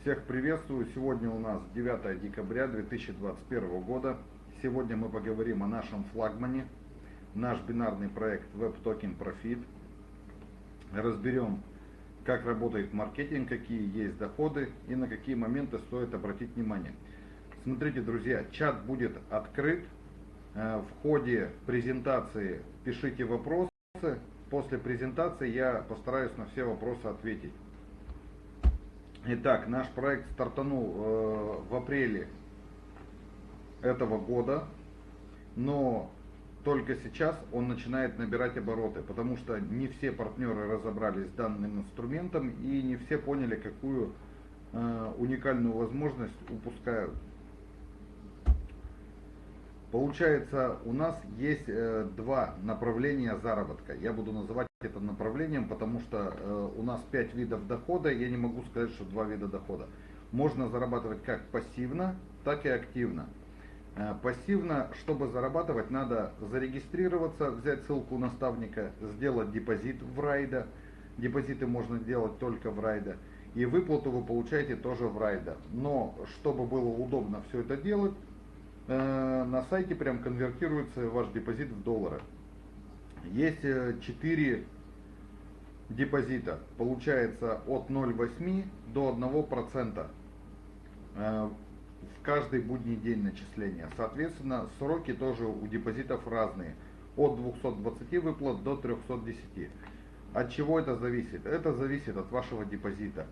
Всех приветствую. Сегодня у нас 9 декабря 2021 года. Сегодня мы поговорим о нашем флагмане, наш бинарный проект Web Token Profit. Разберем, как работает маркетинг, какие есть доходы и на какие моменты стоит обратить внимание. Смотрите, друзья, чат будет открыт. Э, в ходе презентации пишите вопросы. После презентации я постараюсь на все вопросы ответить. Итак, наш проект стартанул э, в апреле этого года, но только сейчас он начинает набирать обороты, потому что не все партнеры разобрались с данным инструментом и не все поняли, какую э, уникальную возможность упускают. Получается, у нас есть э, два направления заработка. Я буду называть это направлением, потому что э, у нас пять видов дохода. Я не могу сказать, что два вида дохода. Можно зарабатывать как пассивно, так и активно. Э, пассивно, чтобы зарабатывать, надо зарегистрироваться, взять ссылку наставника, сделать депозит в райда. Депозиты можно делать только в райда. И выплату вы получаете тоже в райда. Но, чтобы было удобно все это делать, Э, на сайте прям конвертируется ваш депозит в доллары. Есть 4 э, депозита. Получается от 0,8 до 1% э, в каждый будний день начисления. Соответственно, сроки тоже у депозитов разные. От 220 выплат до 310. От чего это зависит? Это зависит от вашего депозита.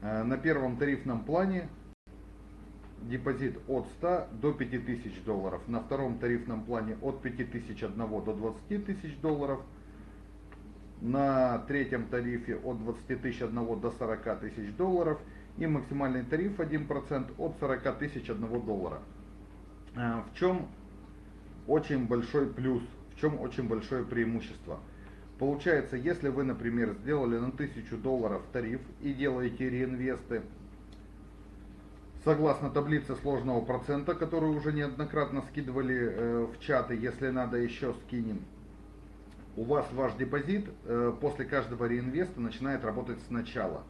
На первом тарифном плане депозит от 100 до 5000 долларов. На втором тарифном плане от 5001 до 20 тысяч долларов. На третьем тарифе от 20 тысяч 1 до 40 тысяч долларов. И максимальный тариф 1% от 40 тысяч 1 доллара. А, в чем очень большой плюс, в чем очень большое преимущество. Получается, если вы, например, сделали на 1000 долларов тариф и делаете реинвесты, Согласно таблице сложного процента, которую уже неоднократно скидывали э, в чаты, если надо еще скинем, у вас ваш депозит э, после каждого реинвеста начинает работать сначала.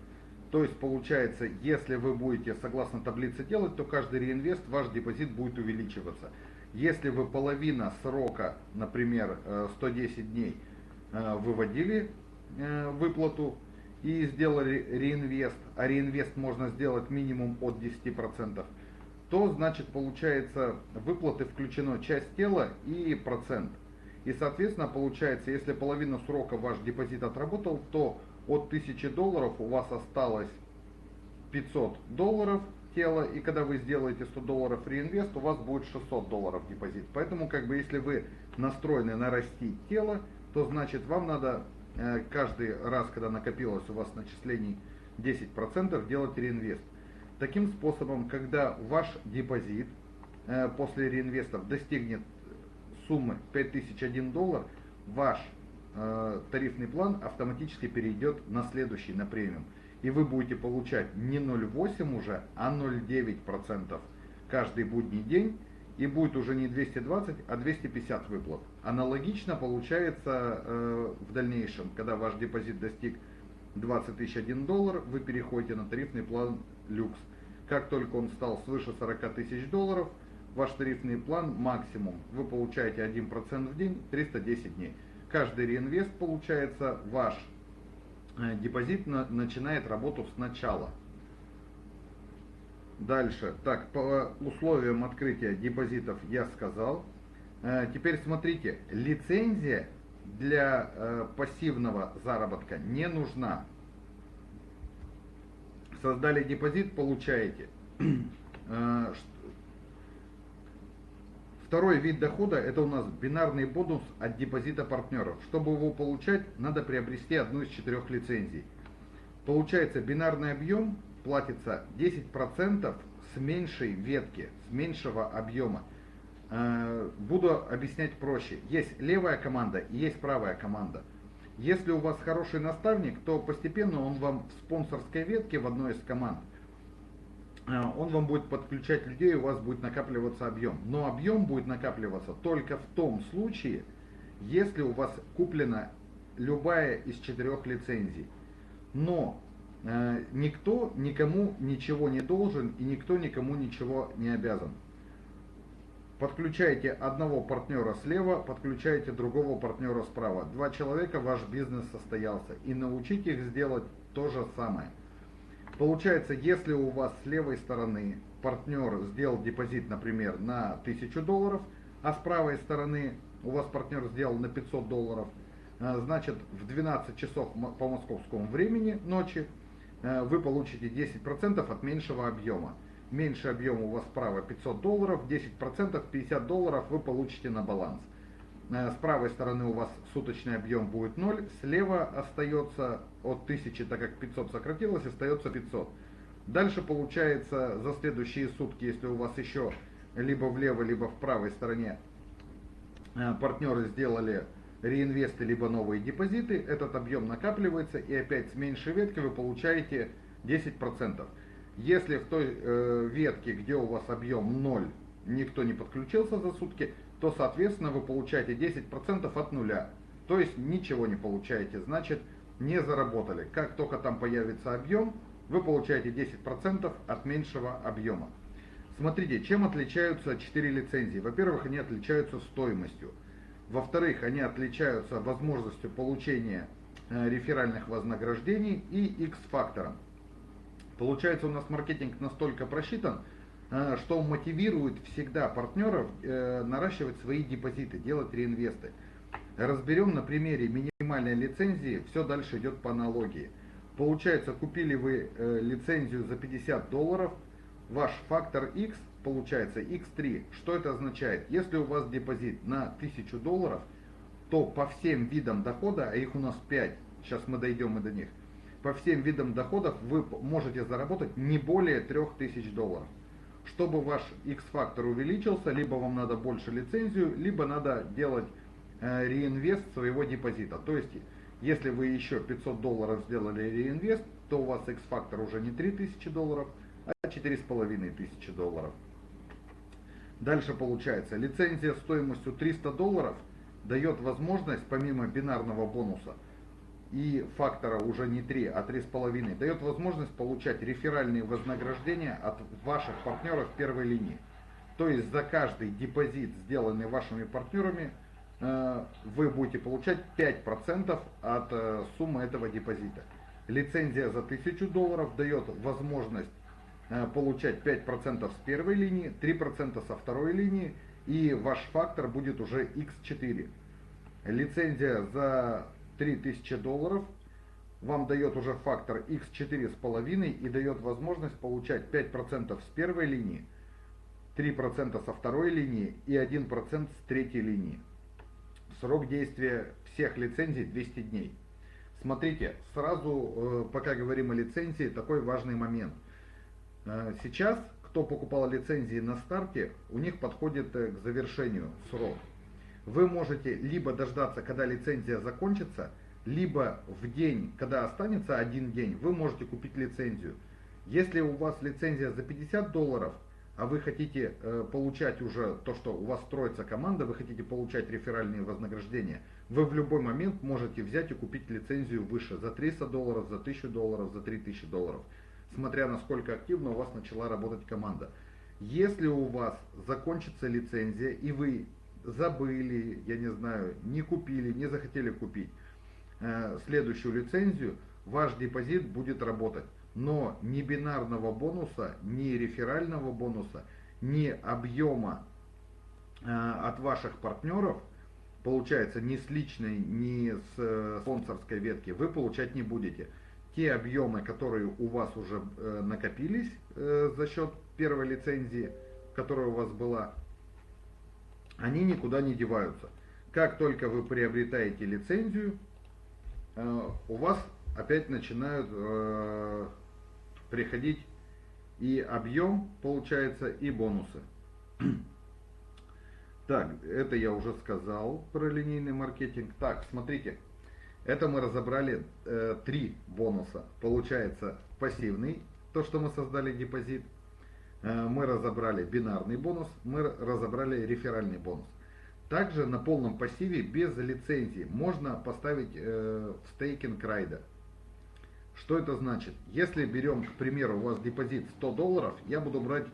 То есть получается, если вы будете согласно таблице делать, то каждый реинвест ваш депозит будет увеличиваться. Если вы половина срока, например, 110 э, дней, выводили выплату, и сделали реинвест, а реинвест можно сделать минимум от 10%, то значит получается выплаты включено часть тела и процент. И соответственно получается, если половину срока ваш депозит отработал, то от 1000 долларов у вас осталось 500 долларов тела, и когда вы сделаете 100 долларов реинвест, у вас будет 600 долларов депозит. Поэтому как бы если вы настроены нарастить тело, то значит вам надо каждый раз, когда накопилось у вас начислений 10%, делать реинвест. Таким способом, когда ваш депозит э, после реинвестов достигнет суммы 5001 доллар, ваш э, тарифный план автоматически перейдет на следующий, на премиум. И вы будете получать не 0,8 уже, а 0,9% каждый будний день и будет уже не 220, а 250 выплат. Аналогично получается э, в дальнейшем, когда ваш депозит достиг 20 тысяч 1 доллар, вы переходите на тарифный план люкс. Как только он стал свыше 40 тысяч долларов, ваш тарифный план максимум, вы получаете 1% в день, 310 дней. Каждый реинвест получается, ваш э, депозит на, начинает работу сначала. Дальше. Так, по условиям открытия депозитов я сказал. Э, теперь смотрите, лицензия для э, пассивного заработка не нужна. Создали депозит, получаете. Э, второй вид дохода это у нас бинарный бонус от депозита партнеров. Чтобы его получать, надо приобрести одну из четырех лицензий. Получается бинарный объем платится 10% с меньшей ветки, с меньшего объема. Э, буду объяснять проще. Есть левая команда и есть правая команда. Если у вас хороший наставник, то постепенно он вам в спонсорской ветке в одной из команд, э, он вам будет подключать людей, у вас будет накапливаться объем. Но объем будет накапливаться только в том случае, если у вас куплена любая из четырех лицензий. Но никто никому ничего не должен и никто никому ничего не обязан. Подключайте одного партнера слева, подключайте другого партнера справа. Два человека, ваш бизнес состоялся. И научите их сделать то же самое. Получается, если у вас с левой стороны партнер сделал депозит, например, на 1000 долларов, а с правой стороны у вас партнер сделал на 500 долларов, э, значит в 12 часов по московскому времени ночи э, вы получите 10% от меньшего объема меньше объем у вас справа 500 долларов, 10% 50 долларов вы получите на баланс. Э, с правой стороны у вас суточный объем будет 0, слева остается от 1000, так как 500 сократилось, остается 500. Дальше получается за следующие сутки, если у вас еще либо влево, либо в правой стороне э, партнеры сделали реинвесты, либо новые депозиты, этот объем накапливается и опять с меньшей ветки вы получаете 10%. Если в той э, ветке, где у вас объем 0, никто не подключился за сутки, то, соответственно, вы получаете 10% от нуля. То есть ничего не получаете, значит не заработали. Как только там появится объем, вы получаете 10% от меньшего объема. Смотрите, чем отличаются 4 лицензии. Во-первых, они отличаются стоимостью. Во-вторых, они отличаются возможностью получения э, реферальных вознаграждений и X-фактором. Получается у нас маркетинг настолько просчитан, э, что мотивирует всегда партнеров э, наращивать свои депозиты, делать реинвесты. Разберем на примере минимальной лицензии, все дальше идет по аналогии. Получается, купили вы лицензию за 50 долларов, ваш фактор X получается X3. Что это означает? Если у вас депозит на 1000 долларов, то по всем видам дохода, а их у нас 5, сейчас мы дойдем и до них, по всем видам доходов вы можете заработать не более 3000 долларов. Чтобы ваш X-фактор увеличился, либо вам надо больше лицензию, либо надо делать э, реинвест своего депозита. То есть, если вы еще 500 долларов сделали реинвест, то у вас X-фактор уже не 3000 долларов, а 4500 долларов. Дальше получается, лицензия стоимостью 300 долларов дает возможность, помимо бинарного бонуса, и фактора уже не 3, а 3,5, дает возможность получать реферальные вознаграждения от ваших партнеров первой линии. То есть за каждый депозит, сделанный вашими партнерами, э, вы будете получать 5% от э, суммы этого депозита. Лицензия за 1000 долларов дает возможность получать 5% с первой линии, 3% со второй линии, и ваш фактор будет уже x4. Лицензия за 3000 долларов вам дает уже фактор x4,5 и дает возможность получать 5% с первой линии, 3% со второй линии и 1% с третьей линии. Срок действия всех лицензий 200 дней. Смотрите, сразу, э, пока говорим о лицензии, такой важный момент. Э, сейчас, кто покупал лицензии на старте, у них подходит э, к завершению срок. Вы можете либо дождаться, когда лицензия закончится, либо в день, когда останется один день, вы можете купить лицензию. Если у вас лицензия за 50 долларов, а вы хотите э, получать уже то, что у вас строится команда, вы хотите получать реферальные вознаграждения, вы в любой момент можете взять и купить лицензию выше, за 300 долларов, за 1000 долларов, за 3000 долларов, смотря насколько активно у вас начала работать команда. Если у вас закончится лицензия и вы забыли, я не знаю, не купили, не захотели купить э, следующую лицензию, ваш депозит будет работать. Но ни бинарного бонуса, ни реферального бонуса, ни объема э, от ваших партнеров, получается, ни с личной, ни с э, спонсорской ветки, вы получать не будете. Те объемы, которые у вас уже накопились за счет первой лицензии, которая у вас была, они никуда не деваются. Как только вы приобретаете лицензию, э, у вас опять начинают э, приходить и объем, получается, и бонусы. Так, это я уже сказал про линейный маркетинг. Так, смотрите, это мы разобрали э, три бонуса. Получается пассивный, то, что мы создали депозит – Э, мы разобрали бинарный бонус, мы разобрали реферальный бонус. Также на полном пассиве без лицензии можно поставить э, стейкинг райда. Что это значит? Если берем, к примеру, у вас депозит 100 долларов, я буду брать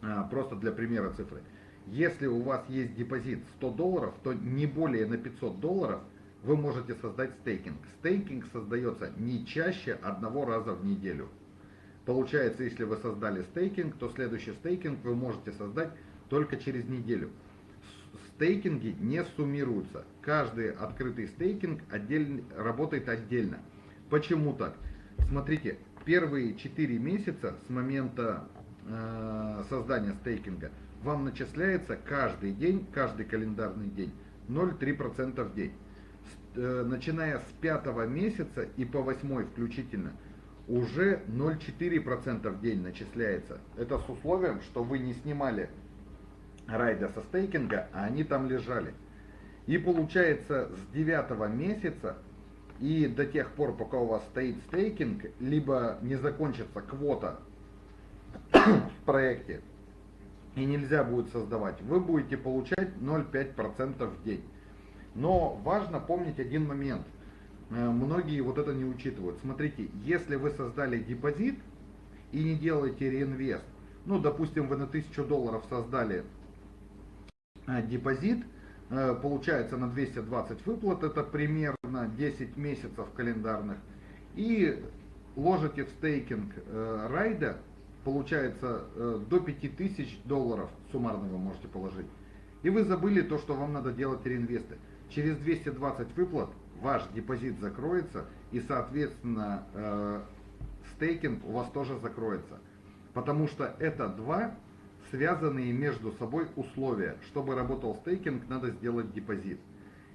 а, просто для примера цифры. Если у вас есть депозит 100 долларов, то не более на 500 долларов вы можете создать стейкинг. Стейкинг создается не чаще одного раза в неделю. Получается, если вы создали стейкинг, то следующий стейкинг вы можете создать только через неделю. Стейкинги не суммируются. Каждый открытый стейкинг отдельно, работает отдельно. Почему так? Смотрите, первые 4 месяца с момента э, создания стейкинга вам начисляется каждый день, каждый календарный день 0,3% в день. Э, начиная с пятого месяца и по восьмой включительно – уже 0,4% в день начисляется. Это с условием, что вы не снимали райда со стейкинга, а они там лежали. И получается с 9 месяца и до тех пор, пока у вас стоит стейкинг, либо не закончится квота в проекте, и нельзя будет создавать, вы будете получать 0,5% в день. Но важно помнить один момент – Э, многие вот это не учитывают. Смотрите, если вы создали депозит и не делаете реинвест, ну, допустим, вы на 1000 долларов создали э, депозит, э, получается на 220 выплат, это примерно 10 месяцев календарных, и ложите в стейкинг райда, получается до 5000 долларов суммарно вы можете положить. И вы забыли то, что вам надо делать реинвесты. Через 220 выплат ваш депозит закроется и, соответственно, э, стейкинг у вас тоже закроется. Потому что это два связанные между собой условия. Чтобы работал стейкинг, надо сделать депозит.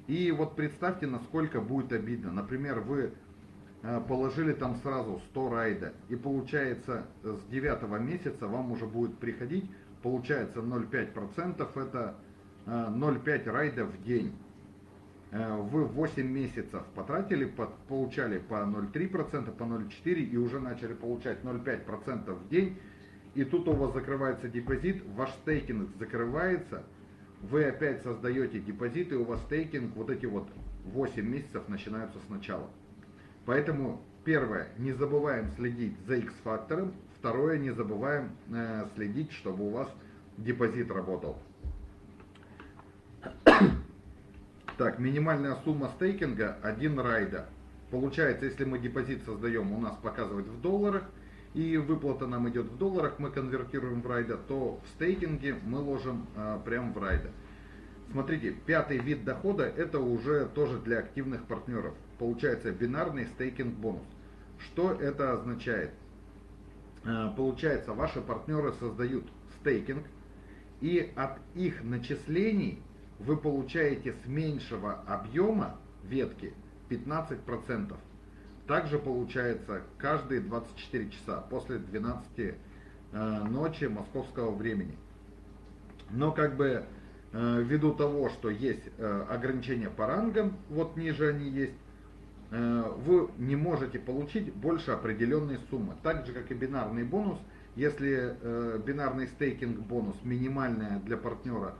И вот представьте, насколько будет обидно. Например, вы э, положили там сразу 100 райда, и получается с 9 месяца вам уже будет приходить, получается 0,5%, это 0,5 э, райда в день. Э, вы 8 месяцев потратили, получали по 0,3%, по 0,4% и уже начали получать 0,5% в день, и тут у вас закрывается депозит, ваш стейкинг закрывается, вы опять создаете депозит, и у вас стейкинг, вот эти вот 8 месяцев начинаются сначала. Поэтому, первое, не забываем следить за X-фактором, второе, не забываем э, следить, чтобы у вас депозит работал. Так, минимальная сумма стейкинга 1 райда. Получается, если мы депозит создаем, у нас показывает в долларах, и выплата нам идет в долларах, мы конвертируем в райда, то в стейкинге мы ложим а, прям в райда. Смотрите, пятый вид дохода это уже тоже для активных партнеров. Получается бинарный стейкинг бонус. Что это означает? А, получается, ваши партнеры создают стейкинг, и от их начислений вы получаете с меньшего объема ветки 15%. Также получается каждые 24 часа после 12 э, ночи московского времени. Но как бы э, ввиду того, что есть э, ограничения по рангам, вот ниже они есть, вы не можете получить больше определенной суммы. Так же, как и бинарный бонус, если бинарный стейкинг бонус минимальная для партнера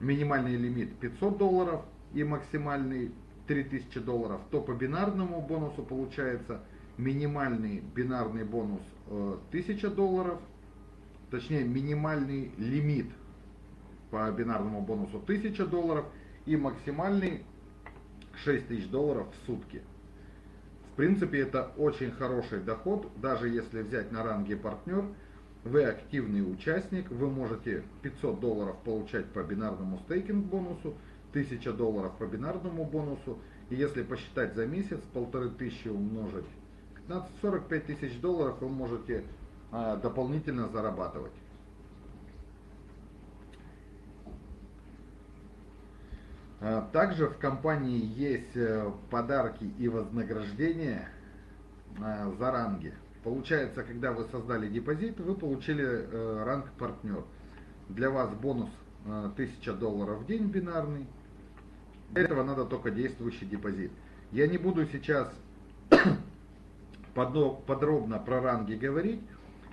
минимальный лимит 500 долларов и максимальный 3000 долларов, то по бинарному бонусу получается минимальный бинарный бонус 1000 э, долларов, точнее минимальный лимит по бинарному бонусу 1000 долларов и максимальный 6000 долларов в сутки. В принципе, это очень хороший доход, даже если взять на ранге партнер – вы активный участник, вы можете 500 долларов получать по бинарному стейкинг бонусу, 1000 долларов по бинарному бонусу, и если посчитать за месяц, полторы тысячи умножить, 15-45 тысяч долларов вы можете а, дополнительно зарабатывать. А, также в компании есть э, подарки и вознаграждения а, за ранги. Получается, когда вы создали депозит, вы получили э, ранг партнер. Для вас бонус э, 1000 долларов в день бинарный. Для этого надо только действующий депозит. Я не буду сейчас подробно про ранги говорить,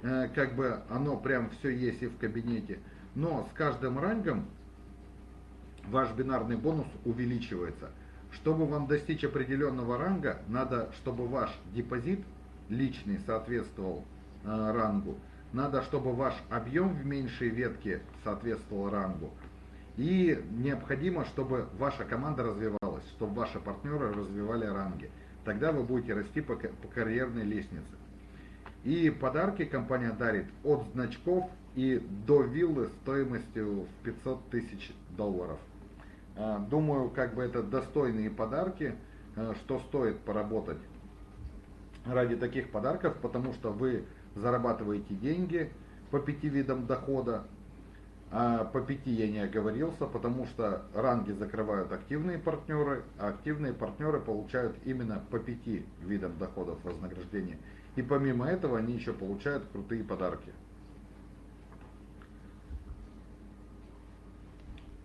э, как бы оно прям все есть и в кабинете. Но с каждым рангом ваш бинарный бонус увеличивается. Чтобы вам достичь определенного ранга, надо, чтобы ваш депозит личный соответствовал э, рангу, надо, чтобы ваш объем в меньшей ветке соответствовал рангу, и необходимо, чтобы ваша команда развивалась, чтобы ваши партнеры развивали ранги. Тогда вы будете расти по, по карьерной лестнице. И подарки компания дарит от значков и до виллы стоимостью в 500 тысяч долларов. А, думаю, как бы это достойные подарки, а, что стоит поработать ради таких подарков, потому что вы зарабатываете деньги по пяти видам дохода, а по пяти я не оговорился, потому что ранги закрывают активные партнеры, а активные партнеры получают именно по пяти видам доходов вознаграждения. И помимо этого они еще получают крутые подарки.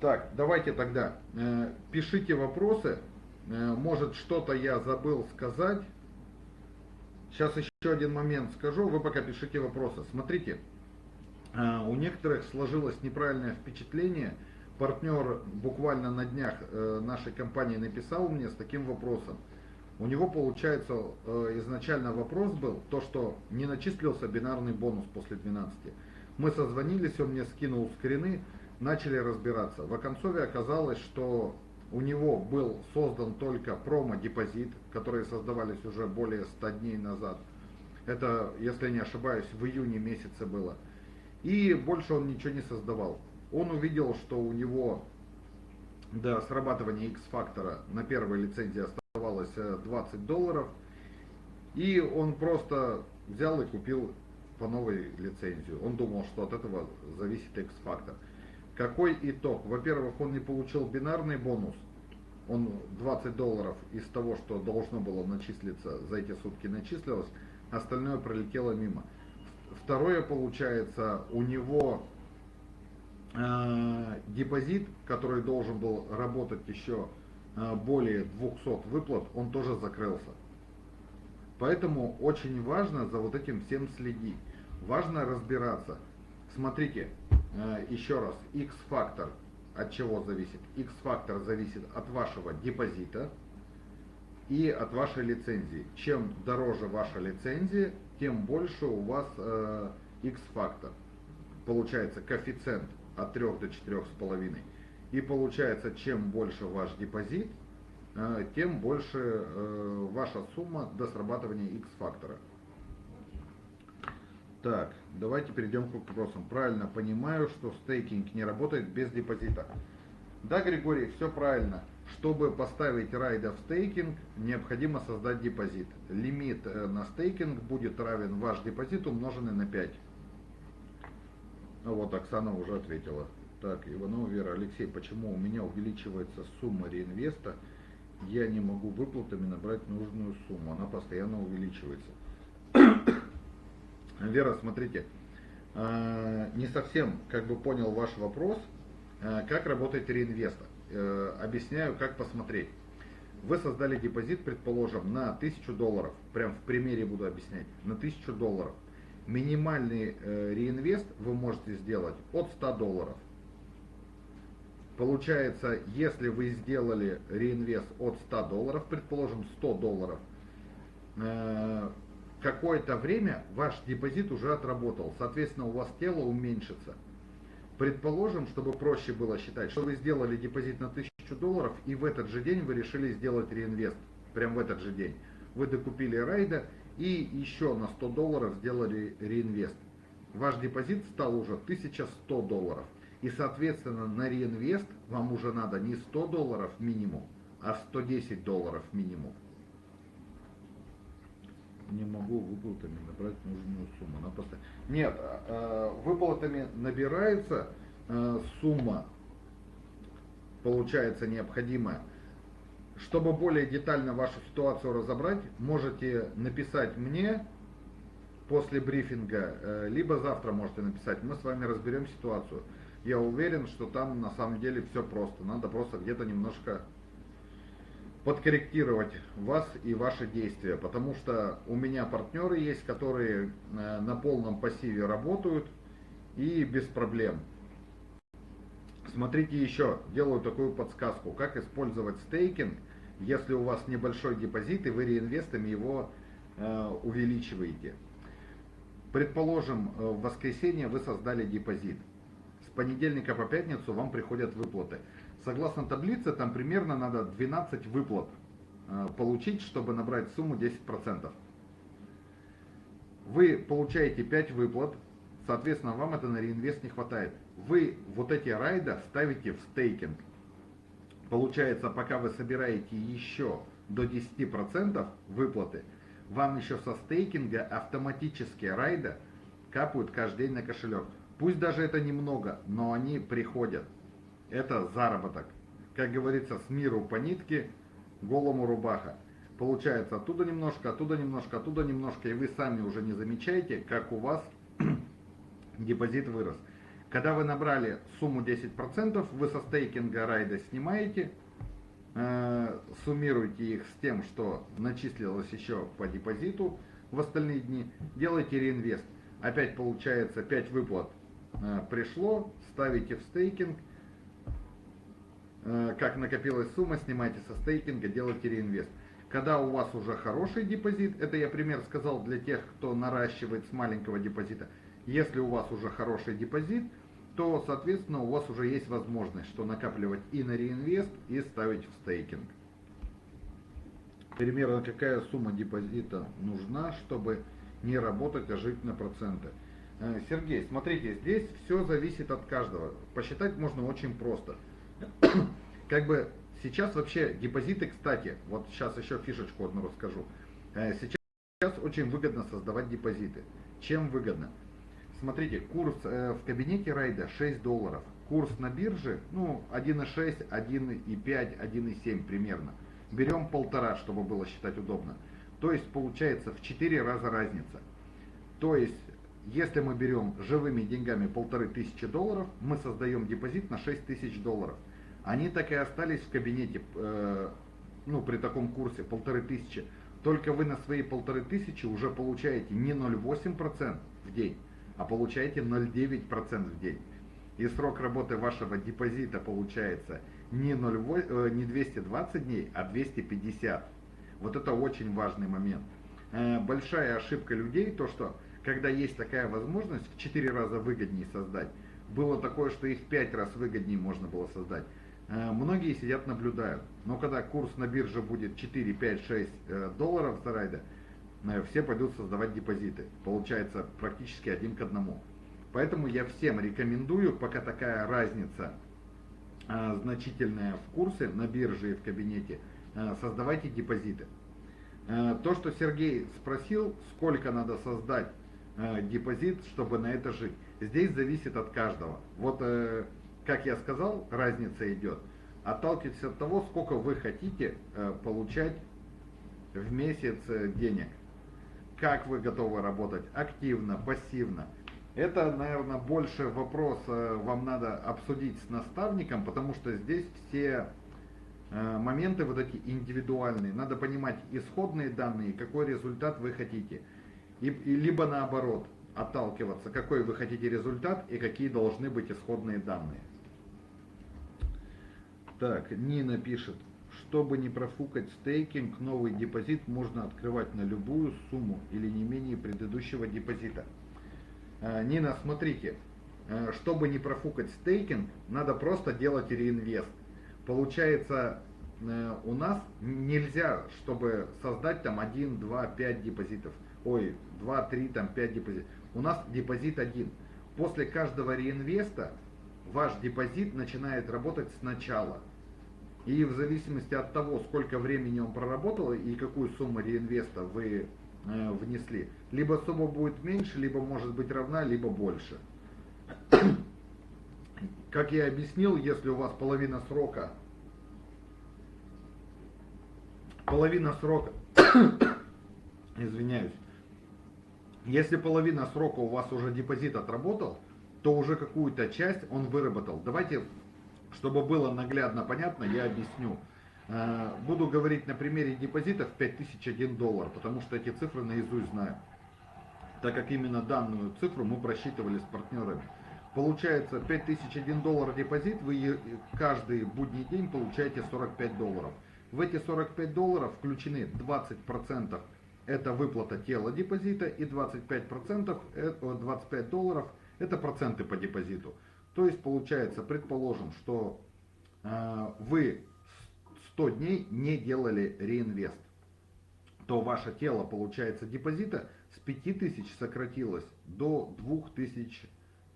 Так, давайте тогда э, пишите вопросы. Э, может что-то я забыл сказать. Сейчас еще один момент скажу, вы пока пишите вопросы. Смотрите, э, у некоторых сложилось неправильное впечатление. Партнер буквально на днях э, нашей компании написал мне с таким вопросом. У него, получается, э, изначально вопрос был, то, что не начислился бинарный бонус после 12. Мы созвонились, он мне скинул скрины, начали разбираться. В Оконцове оказалось, что у него был создан только промо-депозит, которые создавались уже более 100 дней назад. Это, если не ошибаюсь, в июне месяце было. И больше он ничего не создавал. Он увидел, что у него до срабатывания X-фактора на первой лицензии оставалось 20 э, долларов. И он просто взял и купил по новой лицензию. Он думал, что от этого зависит X-фактор. Какой итог? Во-первых, он не получил бинарный бонус. Он 20 долларов из того, что должно было начислиться, за эти сутки начислилось. Остальное пролетело мимо. Второе, получается, у него э, депозит, который должен был работать еще э, более 200 выплат, он тоже закрылся. Поэтому очень важно за вот этим всем следить. Важно разбираться. Смотрите, еще раз, X-фактор от чего зависит? X-фактор зависит от вашего депозита и от вашей лицензии. Чем дороже ваша лицензия, тем больше у вас э, X-фактор. Получается коэффициент от 3 до 4,5. И получается, чем больше ваш депозит, э, тем больше э, ваша сумма до срабатывания X-фактора. Так, давайте перейдем к вопросам. Правильно понимаю, что стейкинг не работает без депозита. Да, Григорий, все правильно. Чтобы поставить райда в стейкинг, необходимо создать депозит. Лимит э, на стейкинг будет равен ваш депозит умноженный на 5. Ну вот, Оксана уже ответила. Так, Иванова Вера, Алексей, почему у меня увеличивается сумма реинвеста? Я не могу выплатами набрать нужную сумму, она постоянно увеличивается. Вера, смотрите, а, не совсем как бы понял ваш вопрос, а, как работает реинвестор. Э, объясняю, как посмотреть. Вы создали депозит, предположим, на 1000 долларов. Прям в примере буду объяснять. На 1000 долларов. Минимальный э, реинвест вы можете сделать от 100 долларов. Получается, если вы сделали реинвест от 100 долларов, предположим 100 долларов, э, какое-то время ваш депозит уже отработал, соответственно у вас тело уменьшится. Предположим, чтобы проще было считать, что вы сделали депозит на 1000 долларов и в этот же день вы решили сделать реинвест, прям в этот же день. Вы докупили райда и еще на 100 долларов сделали реинвест. Ваш депозит стал уже 1100 долларов. И соответственно на реинвест вам уже надо не 100 долларов минимум, а 110 долларов минимум не могу выплатами набрать нужную сумму. Она просто... Нет, э, выплатами набирается э, сумма, получается необходимая. Чтобы более детально вашу ситуацию разобрать, можете написать мне после брифинга, э, либо завтра можете написать. Мы с вами разберем ситуацию. Я уверен, что там на самом деле все просто. Надо просто где-то немножко подкорректировать вас и ваши действия, потому что у меня партнеры есть, которые э, на полном пассиве работают и без проблем. Смотрите еще, делаю такую подсказку, как использовать стейкинг если у вас небольшой депозит и вы реинвестами его э, увеличиваете. Предположим, э, в воскресенье вы создали депозит. С понедельника по пятницу вам приходят выплаты. Согласно таблице, там примерно надо 12 выплат э, получить, чтобы набрать сумму 10%. Вы получаете 5 выплат, соответственно, вам это на реинвест не хватает. Вы вот эти райда ставите в стейкинг. Получается, пока вы собираете еще до 10% выплаты, вам еще со стейкинга автоматически райда капают каждый день на кошелек. Пусть даже это немного, но они приходят. Это заработок. Как говорится, с миру по нитке, голому рубаха. Получается оттуда немножко, оттуда немножко, оттуда немножко, и вы сами уже не замечаете, как у вас депозит вырос. Когда вы набрали сумму 10%, вы со стейкинга райда снимаете, э, суммируете их с тем, что начислилось еще по депозиту в остальные дни, делаете реинвест. Опять получается 5 выплат э, пришло, ставите в стейкинг, как накопилась сумма, снимаете со стейкинга, делаете реинвест. Когда у вас уже хороший депозит, это я пример сказал для тех, кто наращивает с маленького депозита, если у вас уже хороший депозит, то, соответственно, у вас уже есть возможность, что накапливать и на реинвест, и ставить в стейкинг. Примерно какая сумма депозита нужна, чтобы не работать, а жить на проценты. Э, Сергей, смотрите, здесь все зависит от каждого. Посчитать можно очень просто. Как бы сейчас вообще депозиты, кстати, вот сейчас еще фишечку одну расскажу. Э, сейчас очень выгодно создавать депозиты. Чем выгодно? Смотрите, курс э, в кабинете райда 6 долларов. Курс на бирже, ну, 1,6, 1,5, 1,7 примерно. Берем полтора, чтобы было считать удобно. То есть получается в 4 раза разница. То есть, если мы берем живыми деньгами полторы тысячи долларов, мы создаем депозит на 6 тысяч долларов. Они так и остались в кабинете, э, ну, при таком курсе полторы тысячи. Только вы на свои полторы тысячи уже получаете не 0,8% в день, а получаете 0,9% в день. И срок работы вашего депозита получается не, 0, э, не 220 дней, а 250. Вот это очень важный момент. Э, большая ошибка людей, то что когда есть такая возможность в 4 раза выгоднее создать, было такое, что их в 5 раз выгоднее можно было создать. Э, многие сидят наблюдают. Но когда курс на бирже будет 4, 5, 6 долларов за райда, Э, все пойдут создавать депозиты. Получается практически один к одному. Поэтому я всем рекомендую, пока такая разница э, значительная в курсе на бирже и в кабинете, создавайте депозиты. То, что Сергей спросил, сколько надо создать депозит, чтобы на это жить, здесь зависит от каждого. Вот, как я сказал, разница идет. Отталкивайтесь от того, сколько вы хотите получать в месяц денег как вы готовы работать, активно, пассивно. Это, наверное, больше вопрос э, вам надо обсудить с наставником, потому что здесь все э, моменты вот эти индивидуальные. Надо понимать исходные данные, какой результат вы хотите. И, и либо наоборот, отталкиваться, какой вы хотите результат и какие должны быть исходные данные. Так, Нина пишет, чтобы не профукать стейкинг, новый депозит можно открывать на любую сумму или не менее предыдущего депозита. Э, Нина, смотрите, э, чтобы не профукать стейкинг, надо просто делать реинвест. Получается, э, у нас нельзя, чтобы создать там 1, 2, 5 депозитов. Ой, 2, 3, там 5 депозитов. У нас депозит один. После каждого реинвеста ваш депозит начинает работать сначала. И в зависимости от того, сколько времени он проработал и какую сумму реинвеста вы э, внесли, либо сумма будет меньше, либо может быть равна, либо больше. Как я объяснил, если у вас половина срока, половина срока, извиняюсь, если половина срока у вас уже депозит отработал, то уже какую-то часть он выработал. Давайте чтобы было наглядно понятно, я объясню. Э, буду говорить на примере депозитов 5001 доллар, потому что эти цифры наизусть знаю. Так как именно данную цифру мы просчитывали с партнерами. Получается 5001 доллар депозит, вы каждый будний день получаете 45 долларов. В эти 45 долларов включены 20% это выплата тела депозита и 25%, 25 долларов это проценты по депозиту. То есть получается, предположим, что э, вы 100 дней не делали реинвест, то ваше тело, получается, депозита с 5000 сократилось до 2000,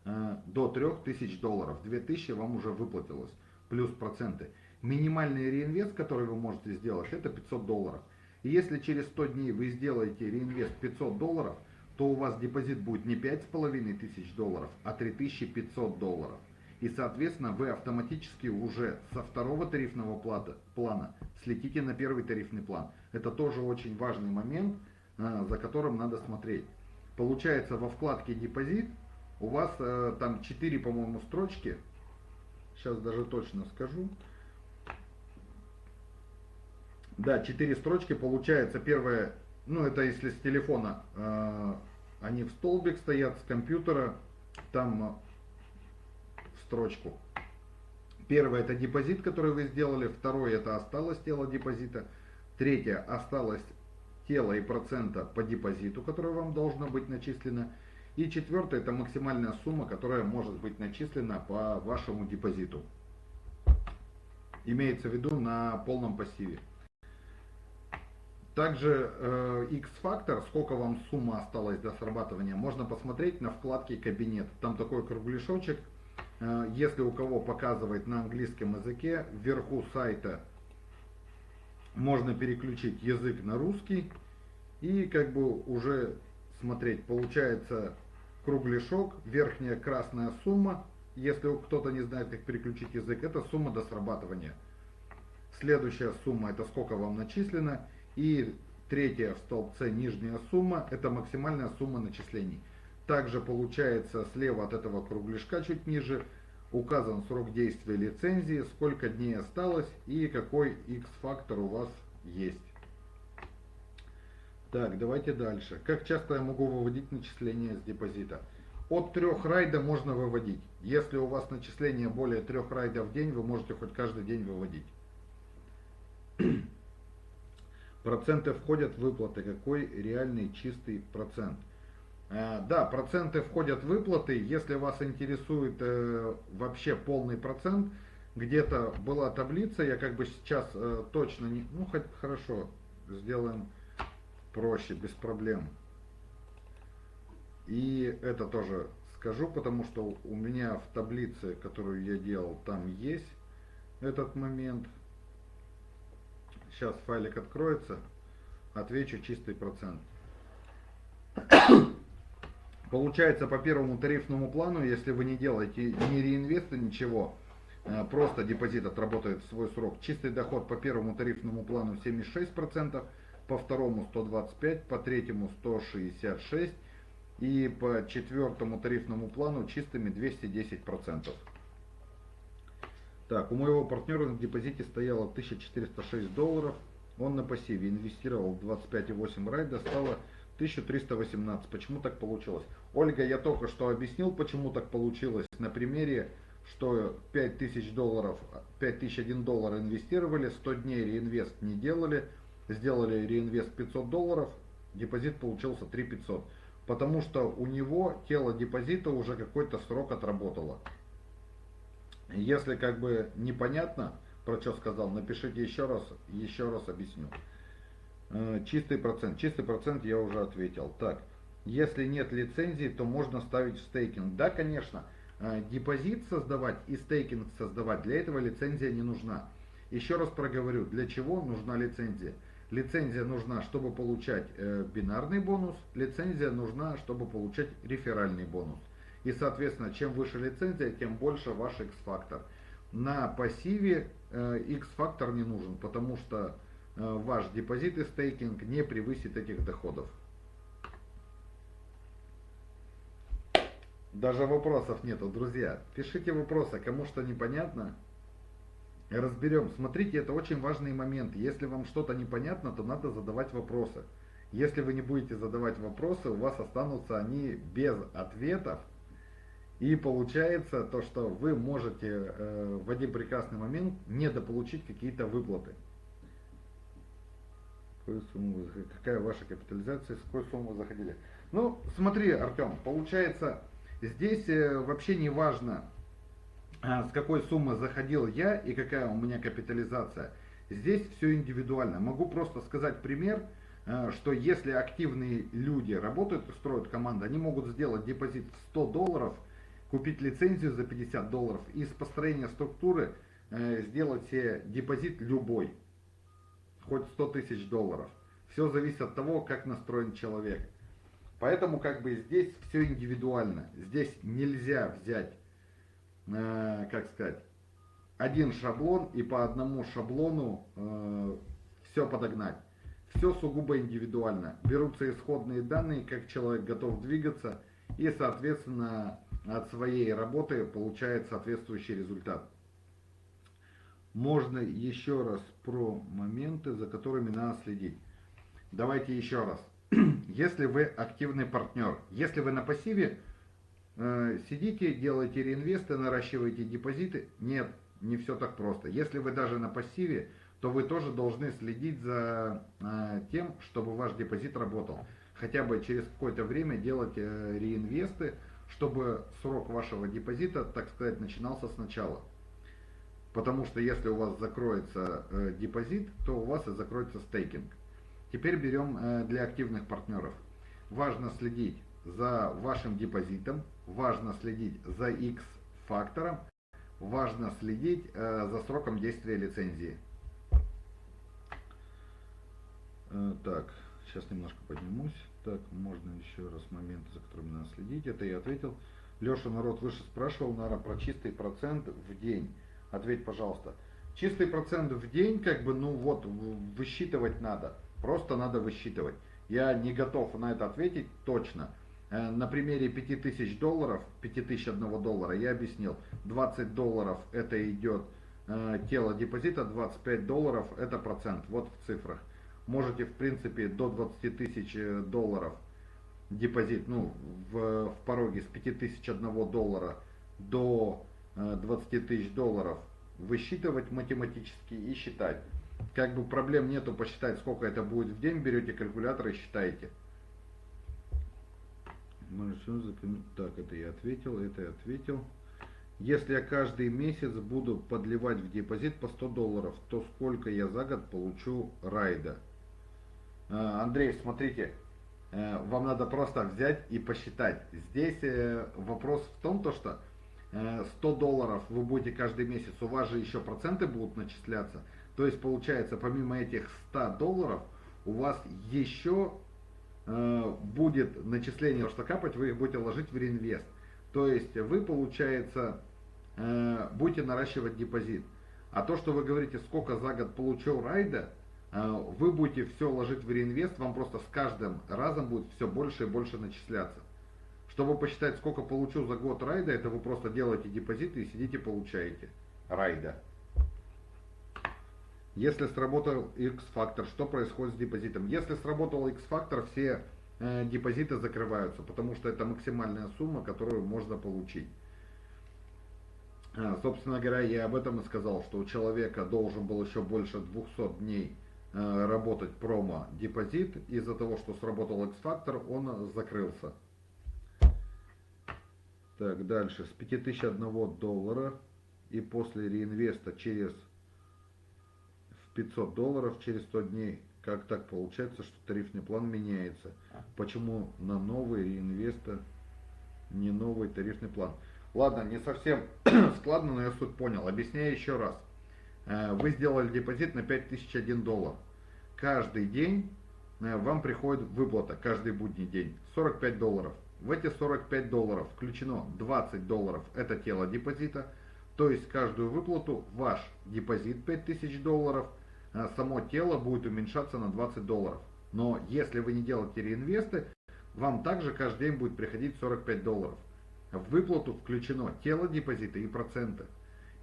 э, до 3000 долларов. 2000 вам уже выплатилось, плюс проценты. Минимальный реинвест, который вы можете сделать, это 500 долларов. И если через 100 дней вы сделаете реинвест 500 долларов, то у вас депозит будет не 5500 долларов, а 3500 долларов. И, соответственно, вы автоматически уже со второго тарифного плата, плана слетите на первый тарифный план. Это тоже очень важный момент, э, за которым надо смотреть. Получается, во вкладке депозит у вас э, там 4, по-моему, строчки. Сейчас даже точно скажу. Да, 4 строчки. Получается, первая, ну это если с телефона, э, они в столбик стоят, с компьютера, там строчку. Первое это депозит, который вы сделали. Второе это осталось тело депозита. Третье осталось тело и процента по депозиту, которое вам должно быть начислено. И четвертое это максимальная сумма, которая может быть начислена по вашему депозиту. Имеется в виду на полном пассиве. Также э, X-фактор, сколько вам сумма осталась до срабатывания, можно посмотреть на вкладке «Кабинет». Там такой кругляшочек – Э, если у кого показывает на английском языке, вверху сайта можно переключить язык на русский и как бы уже смотреть. Получается кругляшок, верхняя красная сумма. Если кто-то не знает, как переключить язык, это сумма до срабатывания. Следующая сумма, это сколько вам начислено. И третья в столбце нижняя сумма, это максимальная сумма начислений. Также получается слева от этого кругляшка чуть ниже указан срок действия лицензии, сколько дней осталось и какой X-фактор у вас есть. Так, давайте дальше. Как часто я могу выводить начисления с депозита? От трех райда можно выводить. Если у вас начисление более трех райдов в день, вы можете хоть каждый день выводить. Проценты входят в выплаты. Какой реальный чистый процент? Э, да, проценты входят в выплаты. Если вас интересует э, вообще полный процент, где-то была таблица, я как бы сейчас э, точно не... Ну, хоть хорошо, сделаем проще, без проблем. И это тоже скажу, потому что у меня в таблице, которую я делал, там есть этот момент. Сейчас файлик откроется, отвечу чистый процент. Получается по первому тарифному плану, если вы не делаете ни реинвеста, ничего, э, просто депозит отработает свой срок. Чистый доход по первому тарифному плану 76%, по второму 125%, по третьему 166% и по четвертому тарифному плану чистыми 210%. Так, у моего партнера на депозите стояло 1406 долларов. Он на пассиве инвестировал 25,8 райда, стало 1318. Почему так получилось? Ольга, я только что объяснил, почему так получилось на примере, что 5000 долларов, 5001 доллар инвестировали, 100 дней реинвест не делали, сделали реинвест 500 долларов, депозит получился 3500. Потому что у него тело депозита уже какой-то срок отработало. Если как бы непонятно, про что сказал, напишите еще раз, еще раз объясню. Э, чистый процент. Чистый процент я уже ответил. Так, если нет лицензии, то можно ставить в стейкинг. Да, конечно, э, депозит создавать и стейкинг создавать, для этого лицензия не нужна. Еще раз проговорю, для чего нужна лицензия. Лицензия нужна, чтобы получать э, бинарный бонус, лицензия нужна, чтобы получать реферальный бонус. И, соответственно, чем выше лицензия, тем больше ваш X-фактор. На пассиве X-фактор не нужен, потому что Э, ваш депозит и стейкинг не превысит этих доходов. Даже вопросов нету, друзья. Пишите вопросы, кому что непонятно. Разберем. Смотрите, это очень важный момент. Если вам что-то непонятно, то надо задавать вопросы. Если вы не будете задавать вопросы, у вас останутся они без ответов. И получается то, что вы можете э, в один прекрасный момент недополучить какие-то выплаты. Какая ваша капитализация, с какой суммы вы заходили? Ну, смотри, Артем, получается, здесь э, вообще не важно, а, с какой суммы заходил я и какая у меня капитализация. Здесь все индивидуально. Могу просто сказать пример, э, что если активные люди работают строят команду, они могут сделать депозит в 100 долларов, купить лицензию за 50 долларов и с построения структуры э, сделать себе депозит любой, хоть 100 тысяч долларов. Все зависит от того, как настроен человек. Поэтому как бы здесь все индивидуально. Здесь нельзя взять э, как сказать, один шаблон и по одному шаблону э, все подогнать. Все сугубо индивидуально. Берутся исходные данные, как человек готов двигаться, и, соответственно, от своей работы получает соответствующий результат. Можно еще раз про моменты, за которыми надо следить. Давайте еще раз. Если вы активный партнер, если вы на пассиве, Э, сидите, делаете реинвесты, наращиваете депозиты. Нет, не все так просто. Если вы даже на пассиве, то вы тоже должны следить за э, тем, чтобы ваш депозит работал. Хотя бы через какое-то время делать э, реинвесты, чтобы срок вашего депозита, так сказать, начинался сначала. Потому что если у вас закроется депозит, то у вас и закроется стейкинг. Теперь берем для активных партнеров. Важно следить за вашим депозитом, важно следить за X-фактором, важно следить э, за сроком действия лицензии. Э, так, сейчас немножко поднимусь. Так, можно еще раз моменты, за которыми надо следить. Это я ответил. Леша, народ выше спрашивал, наверное, про чистый процент в день. Ответь, пожалуйста. Чистый процент в день, как бы, ну вот, высчитывать надо. Просто надо высчитывать. Я не готов на это ответить точно. Э, на примере 5000 долларов, 5001 доллара, я объяснил, 20 долларов это идет э, тело депозита, 25 долларов это процент, вот в цифрах. Можете в принципе до 20 тысяч э, долларов депозит, ну в, в пороге с 5001 доллара до 20 тысяч долларов высчитывать математически и считать. Как бы проблем нету посчитать сколько это будет в день, берете калькулятор и считаете. Так, это я ответил, это я ответил. Если я каждый месяц буду подливать в депозит по 100 долларов, то сколько я за год получу райда? А, Андрей, смотрите, э, вам надо просто взять и посчитать. Здесь э, вопрос в том, то, что 100 э, долларов вы будете каждый месяц, у вас же еще проценты будут начисляться. То есть получается, помимо этих 100 долларов, у вас еще Э, будет начисление, что капать, вы их будете ложить в реинвест. То есть вы, получается, э, будете наращивать депозит. А то, что вы говорите, сколько за год получил райда, э, вы будете все ложить в реинвест, вам просто с каждым разом будет все больше и больше начисляться. Чтобы посчитать, сколько получу за год райда, это вы просто делаете депозиты и сидите получаете райда. Если сработал X-фактор, что происходит с депозитом? Если сработал X-фактор, все э, депозиты закрываются, потому что это максимальная сумма, которую можно получить. А, собственно говоря, я об этом и сказал, что у человека должен был еще больше 200 дней э, работать промо-депозит. Из-за того, что сработал X-фактор, он закрылся. Так, дальше. С 5001 доллара и после реинвеста через 500 долларов через 100 дней. Как так получается, что тарифный план меняется? Почему на новый реинвеста не новый тарифный план? Ладно, не совсем складно, но я суть понял. Объясняю еще раз. Э, вы сделали депозит на 5001 доллар. Каждый день э, вам приходит выплата, каждый будний день, 45 долларов. В эти 45 долларов включено 20 долларов, это тело депозита. То есть каждую выплату ваш депозит 5000 долларов – Э, само тело будет уменьшаться на 20 долларов. Но если вы не делаете реинвесты, вам также каждый день будет приходить 45 долларов. В выплату включено тело депозита и проценты.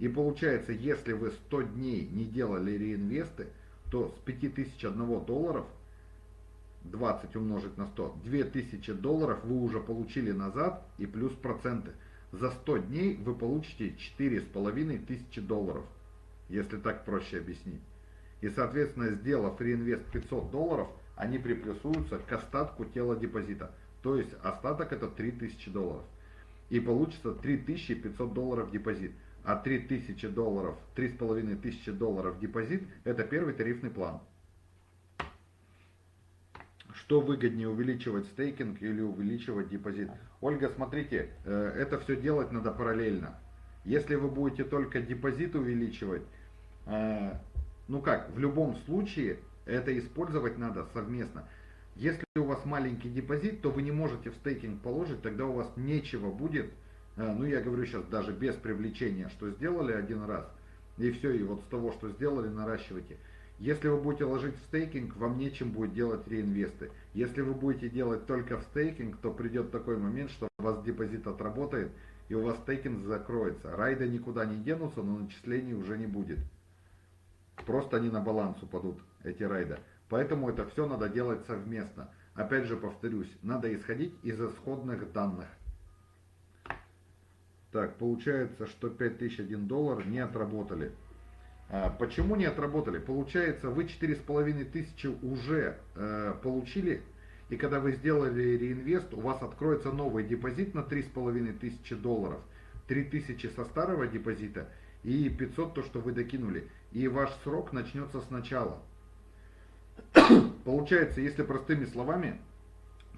И получается, если вы 100 дней не делали реинвесты, то с 5001 долларов 20 умножить на 100, 2000 долларов вы уже получили назад и плюс проценты. За 100 дней вы получите 4500 долларов, если так проще объяснить. И, соответственно, сделав реинвест 500 долларов, они приплюсуются к остатку тела депозита. То есть остаток это 3000 долларов. И получится 3500 долларов депозит. А 3000 долларов, 3500 долларов депозит это первый тарифный план. Что выгоднее увеличивать стейкинг или увеличивать депозит? Ольга, смотрите, э, это все делать надо параллельно. Если вы будете только депозит увеличивать, э, ну как, в любом случае это использовать надо совместно. Если у вас маленький депозит, то вы не можете в стейкинг положить, тогда у вас нечего будет, ну я говорю сейчас даже без привлечения, что сделали один раз, и все, и вот с того, что сделали, наращивайте. Если вы будете ложить в стейкинг, вам нечем будет делать реинвесты. Если вы будете делать только в стейкинг, то придет такой момент, что у вас депозит отработает, и у вас стейкинг закроется. Райды никуда не денутся, но начислений уже не будет. Просто они на баланс упадут, эти райда. Поэтому это все надо делать совместно. Опять же повторюсь, надо исходить из исходных данных. Так, получается, что 5001 доллар не отработали. А, почему не отработали? Получается, вы 4500 уже э, получили, и когда вы сделали реинвест, у вас откроется новый депозит на 3500 долларов. 3000 со старого депозита и 500 то, что вы докинули. И ваш срок начнется сначала. Получается, если простыми словами,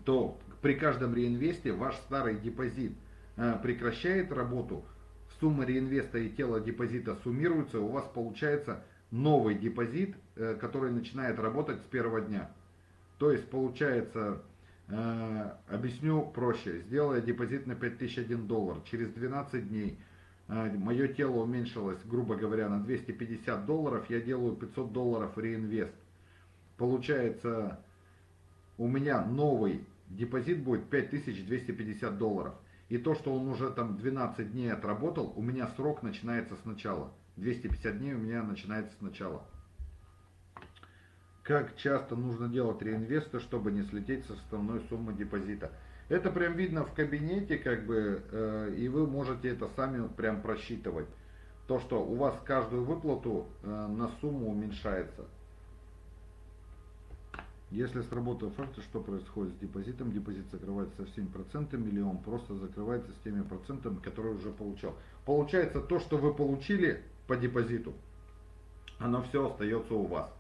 то при каждом реинвесте ваш старый депозит прекращает работу, сумма реинвеста и тело депозита суммируются, у вас получается новый депозит, э, который начинает работать с первого дня. То есть получается, э, объясню проще, сделая депозит на 5001 доллар, через 12 дней мое тело уменьшилось, грубо говоря, на 250 долларов, я делаю 500 долларов реинвест получается, у меня новый депозит будет 5250 долларов. И то, что он уже там 12 дней отработал, у меня срок начинается сначала. 250 дней у меня начинается сначала. Как часто нужно делать реинвесты, чтобы не слететь со основной суммы депозита? Это прям видно в кабинете, как бы, э, и вы можете это сами прям просчитывать. То, что у вас каждую выплату э, на сумму уменьшается. Если сработал факт, что происходит с депозитом? Депозит закрывается со всеми процентами или он просто закрывается с теми процентами, которые уже получал? Получается, то, что вы получили по депозиту, оно все остается у вас.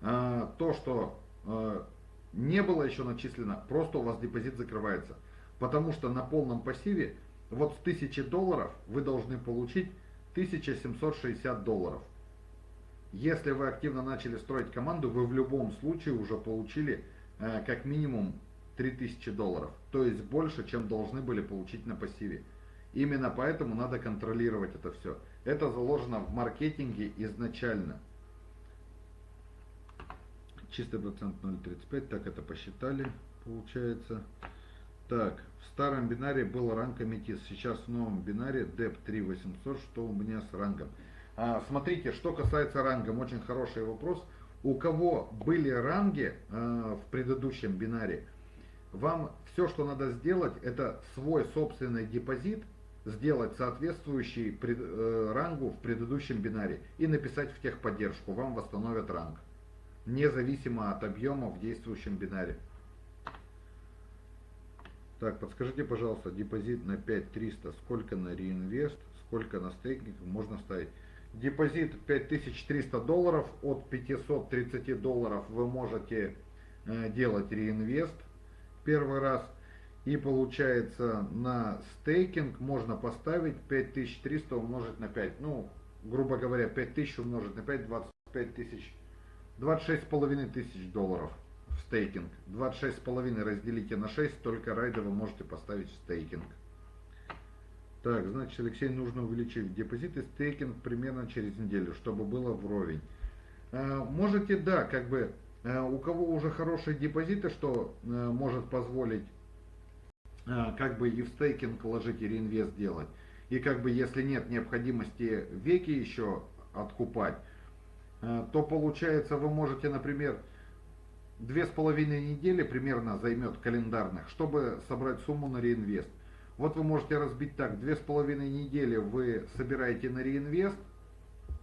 А, то, что а, не было еще начислено, просто у вас депозит закрывается. Потому что на полном пассиве вот с 1000 долларов вы должны получить 1760 долларов. Если вы активно начали строить команду, вы в любом случае уже получили э, как минимум 3000 долларов. То есть больше, чем должны были получить на пассиве. Именно поэтому надо контролировать это все. Это заложено в маркетинге изначально. Чистый процент 0.35, так это посчитали, получается. Так, в старом бинаре был ранг аметист, сейчас в новом бинаре DEP 3800, что у меня с рангом. А, смотрите, что касается рангом, очень хороший вопрос. У кого были ранги а, в предыдущем бинаре, вам все, что надо сделать, это свой собственный депозит сделать соответствующий э, рангу в предыдущем бинаре и написать в техподдержку, вам восстановят ранг, независимо от объема в действующем бинаре. Так, подскажите, пожалуйста, депозит на 5300, сколько на реинвест, сколько на стейкинг можно ставить? Депозит 5300 долларов, от 530 долларов вы можете э, делать реинвест первый раз. И получается на стейкинг можно поставить 5300 умножить на 5. Ну, грубо говоря, 5000 умножить на 5, 25 тысяч, 26 с половиной тысяч долларов в стейкинг. 26 с половиной разделите на 6, только райда вы можете поставить в стейкинг. Так, значит, Алексей, нужно увеличить депозиты стейкинг примерно через неделю, чтобы было вровень. А, можете, да, как бы, а, у кого уже хорошие депозиты, что а, может позволить как бы и в стейкинг ложить и реинвест делать. И как бы если нет необходимости веки еще откупать, то получается вы можете, например, две с половиной недели примерно займет календарных, чтобы собрать сумму на реинвест. Вот вы можете разбить так, две с половиной недели вы собираете на реинвест,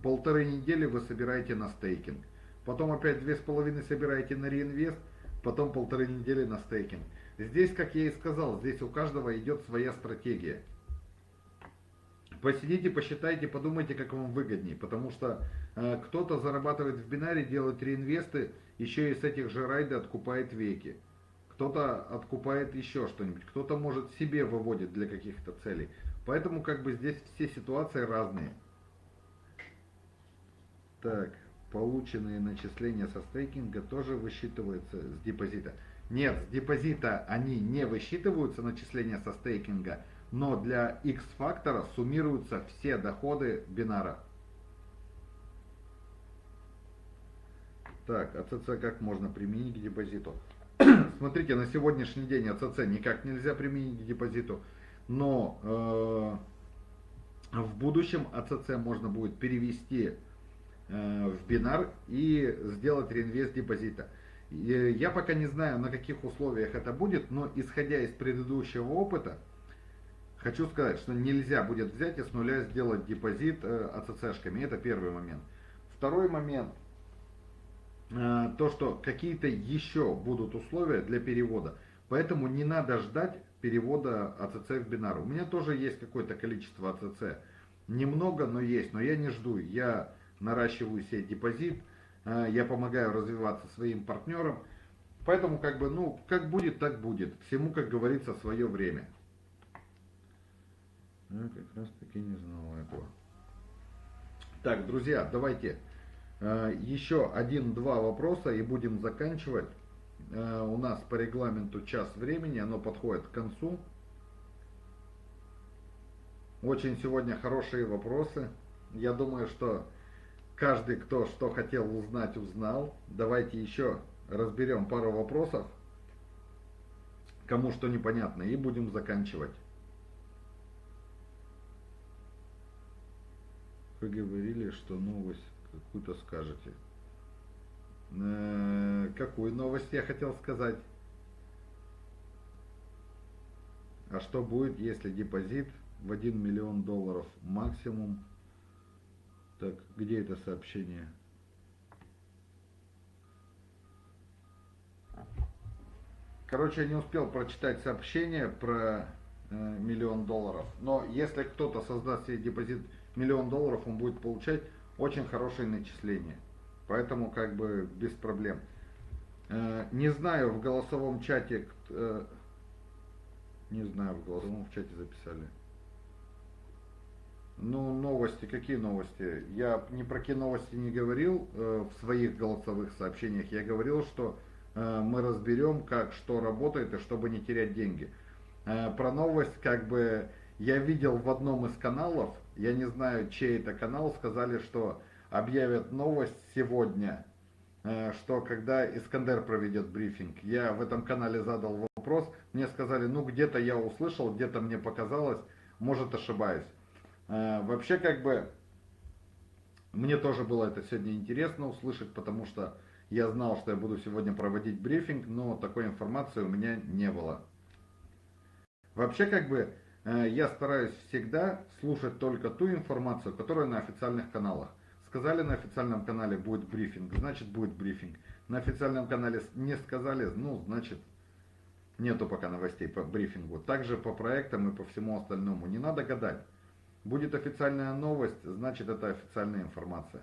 полторы недели вы собираете на стейкинг. потом опять две с половиной собираете на реинвест, потом полторы недели на стейкинг. Здесь, как я и сказал, здесь у каждого идет своя стратегия. Посидите, посчитайте, подумайте, как вам выгоднее, потому что э, кто-то зарабатывает в бинаре, делает реинвесты, еще и с этих же райда откупает веки. Кто-то откупает еще что-нибудь, кто-то может себе выводит для каких-то целей. Поэтому как бы здесь все ситуации разные. Так, полученные начисления со стейкинга тоже высчитываются с депозита. Нет, с депозита они не высчитываются, начисления со стейкинга, но для X-фактора суммируются все доходы бинара. Так, АЦЦ как можно применить к депозиту? Смотрите, на сегодняшний день АЦЦ никак нельзя применить к депозиту, но э, в будущем АЦЦ можно будет перевести э, в бинар и сделать реинвест депозита. Я пока не знаю, на каких условиях это будет, но исходя из предыдущего опыта, хочу сказать, что нельзя будет взять и с нуля сделать депозит э, АЦЦшками. Это первый момент. Второй момент, э, то, что какие-то еще будут условия для перевода. Поэтому не надо ждать перевода АЦЦ в бинар. У меня тоже есть какое-то количество АЦЦ. Немного, но есть. Но я не жду. Я наращиваю себе депозит Э, я помогаю развиваться своим партнерам. Поэтому как бы, ну, как будет, так будет. Всему, как говорится, свое время. Я как раз таки не знал этого. Так, друзья, давайте э, еще один-два вопроса и будем заканчивать. Э, у нас по регламенту час времени, оно подходит к концу. Очень сегодня хорошие вопросы. Я думаю, что Каждый, кто что хотел узнать, узнал. Давайте еще разберем пару вопросов, кому что непонятно, и будем заканчивать. Вы говорили, что новость какую-то скажете. Э, какую новость я хотел сказать? А что будет, если депозит в 1 миллион долларов максимум так, где это сообщение? Короче, я не успел прочитать сообщение про э, миллион долларов. Но если кто-то создаст себе депозит миллион долларов, он будет получать очень хорошие начисления. Поэтому как бы без проблем. Э, не знаю, в голосовом чате... Э, не знаю, в голосовом в чате записали. Ну, новости, какие новости? Я ни про какие новости не говорил э, в своих голосовых сообщениях. Я говорил, что э, мы разберем, как что работает и чтобы не терять деньги. Э, про новость, как бы, я видел в одном из каналов, я не знаю, чей это канал, сказали, что объявят новость сегодня, э, что когда Искандер проведет брифинг. Я в этом канале задал вопрос, мне сказали, ну где-то я услышал, где-то мне показалось, может ошибаюсь. Э, вообще, как бы, мне тоже было это сегодня интересно услышать, потому что я знал, что я буду сегодня проводить брифинг, но такой информации у меня не было. Вообще, как бы, я стараюсь всегда слушать только ту информацию, которая на официальных каналах. Сказали на официальном канале будет брифинг, значит будет брифинг. На официальном канале не сказали, ну, значит, нету пока новостей по брифингу. Также по проектам и по всему остальному. Не надо гадать. Будет официальная новость, значит это официальная информация.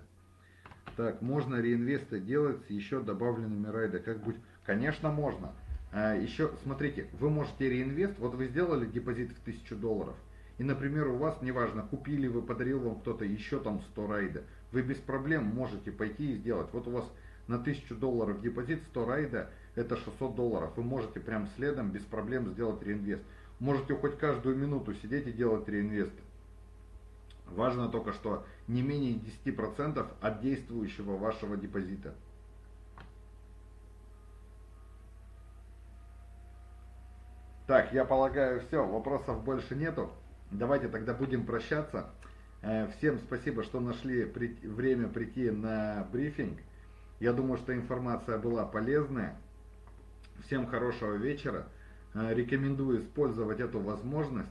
Так, можно реинвесты делать с еще добавленными райда? Как будет? Конечно, можно. А, еще, смотрите, вы можете реинвест, вот вы сделали депозит в 1000 долларов, и, например, у вас, неважно, купили вы, подарил вам кто-то еще там 100 райда, вы без проблем можете пойти и сделать. Вот у вас на 1000 долларов депозит, 100 райда, это 600 долларов. Вы можете прям следом, без проблем сделать реинвест. Можете хоть каждую минуту сидеть и делать реинвесты. Важно только, что не менее 10% от действующего вашего депозита. Так, я полагаю, все, вопросов больше нету. Давайте тогда будем прощаться. Э, всем спасибо, что нашли время прийти на брифинг. Я думаю, что информация была полезная. Всем хорошего вечера. Э, рекомендую использовать эту возможность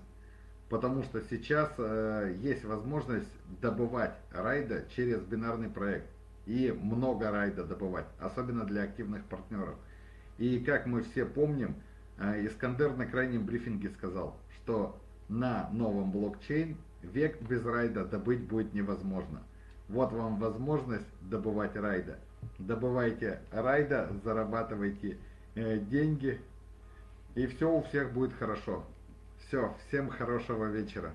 потому что сейчас э, есть возможность добывать райда через бинарный проект. и много райда добывать, особенно для активных партнеров. И как мы все помним, Искандер на крайнем брифинге сказал, что на новом блокчейн век без райда добыть будет невозможно. Вот вам возможность добывать райда. Добывайте райда, зарабатывайте э, деньги, и все у всех будет хорошо. Все, всем хорошего вечера.